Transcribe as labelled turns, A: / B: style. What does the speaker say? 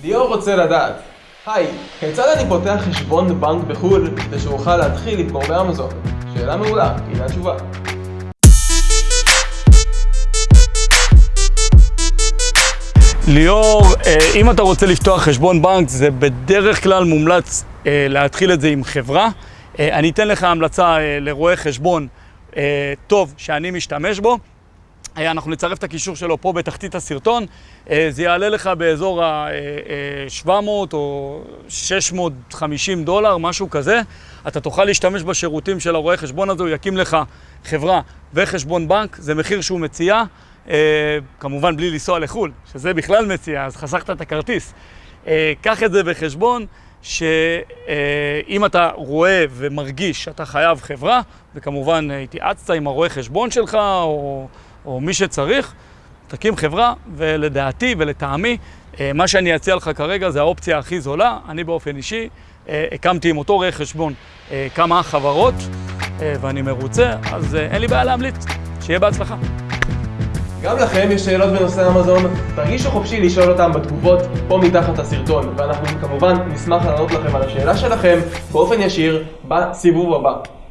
A: ליאור רוצה לדעת, היי, כיצד אני פותח חשבון בנק בחו"ל כדי שאוכל להתחיל למכור באמזון? שאלה מעולה, הנה התשובה.
B: ליאור, אה, אם אתה רוצה לפתוח חשבון בנק, זה בדרך כלל מומלץ אה, להתחיל את זה עם חברה. אה, אני אתן לך המלצה לרואה חשבון טוב שאני משתמש בו. אנחנו נצרף את הקישור שלו פה בתחתית הסרטון. זה יעלה לך באזור ה-700 או 650 דולר, משהו כזה. אתה תוכל להשתמש בשירותים של הרואה חשבון הזה, הוא יקים לך חברה וחשבון בנק, זה מחיר שהוא מציע. אה, כמובן בלי לנסוע לחו"ל, שזה בכלל מציע, אז חסכת את הכרטיס. אה, קח את זה בחשבון, שאם אתה רואה ומרגיש שאתה חייב חברה, וכמובן התייעצת עם הרואה חשבון שלך, או, או מי שצריך, תקים חברה, ולדעתי ולטעמי, אה, מה שאני אציע לך כרגע זה האופציה הכי זולה. אני באופן אישי הקמתי עם אותו רואה חשבון כמה חברות, ואני מרוצה, אז אין לי בעיה להמליץ. שיהיה בהצלחה.
A: גם לכם יש שאלות בנושא אמזון? תרגישו חופשי לשאול אותם בתגובות פה מתחת לסרטון, ואנחנו כמובן נשמח לענות לכם על השאלה שלכם באופן ישיר בסיבוב הבא.